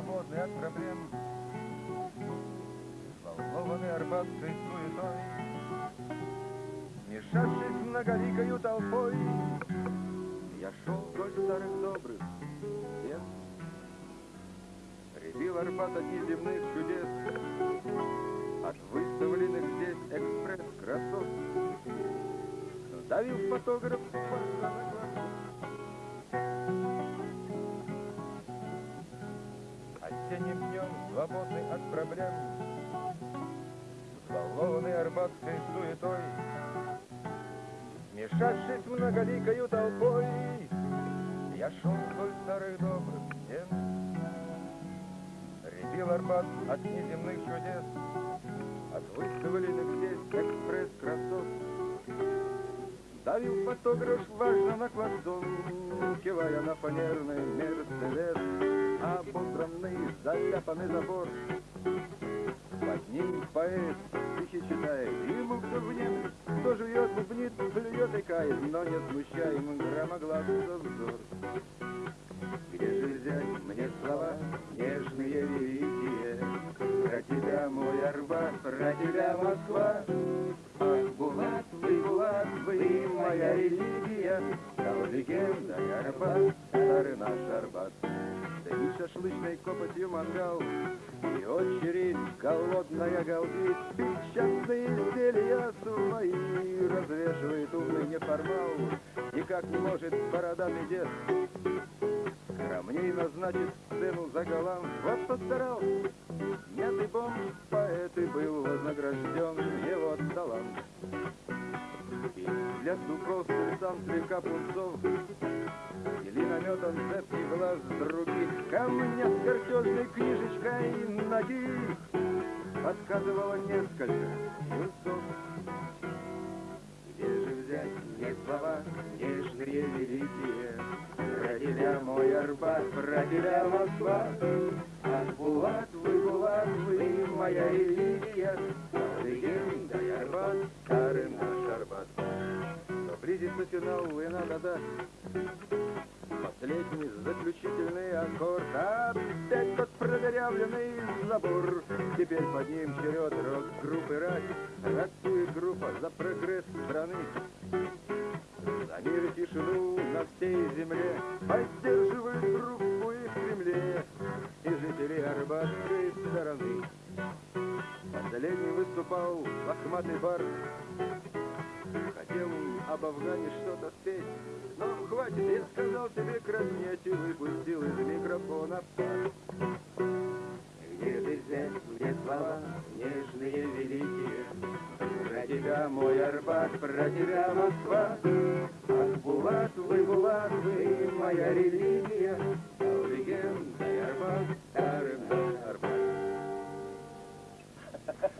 свободный от проблем. Взволнованный арбатской суетой, Смешавшись многоликою толпой, Я шел вдоль старых добрых стен, Рябил Арбат от неземных чудес, От выставленных здесь экспресс-красот, Давил фотограф на Осенним днем, свободный от проблем, Взволнованный арбатской суетой, Смешавшись многоликою толпой, Я шел вдоль старых добрых стен. Рябил Арбат от неземных чудес, От выставленных здесь экспресс-красот. Давил фотограф важно на хвостом, Кивая на фанерный Мерседес, Ободранный, заляпанный забор. Под ним поэт стихи читает, Ему кто внемлет, кто жует, бубнит, плюет и кает, Но не смущаем громогласный взор. Где же взять мне слова нежные, великие, Про тебя, мой Арбат, про тебя, Москва? Вы, моя религия, Стал легендой Арбат, старый наш Арбат. Дымит шашлычной копотью мангал, И очередь голодная галдит, Печатные изделия свои Развешивает умный неформал, Никак не может бородатый дед Скромней назначить сцену за галант. Вот постарался, мятый бомж, поэт и был вознагражден его талант. Для духов султан слегка пунцов. Или наметан цепкий глаз других Камня с картежной книжечкой ноги. Подсказывало несколько юнцов Где же взять мне слова нежные, великие? Про тебя, мой Арбат, тебя, Москва. Ах, Булат, вы, Булат, вы, моя религия Легенда Арбат, старый наш Арбат близится финал, и надо дать Последний заключительный аккорд. Опять тот продырявленный забор. Теперь под ним черед рок-группы «Рать» Ратует группа за прогресс страны. За мир и тишину на всей земле Поддерживают группу и в Кремле И жители Арбатской стороны. Последний выступал лохматый бар об Афгане что-то спеть. Но ну, хватит, я сказал тебе, краснеть и выпустил из микрофона. пар. Где ты взять мне слова нежные, великие? Про тебя мой Арбат, про тебя Москва. Ах, Булат, вы, Булат, вы моя религия. Легенда Арбат, арбат, Арбат.